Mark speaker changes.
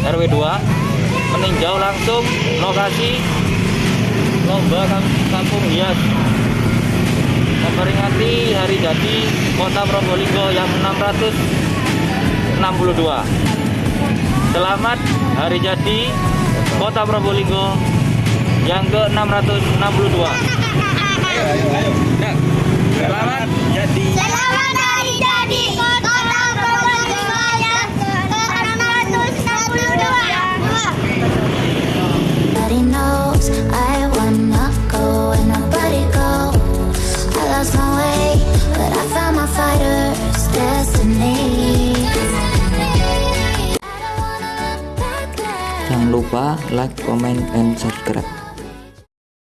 Speaker 1: RW 2 Meninjau langsung lokasi Lomba Kam- Kampung Hias. Memperingati hari jadi Kota Probolinggo yang 662 Selamat hari jadi Kota Probolinggo yang ke-662 Selamat Jangan lupa like, comment, and subscribe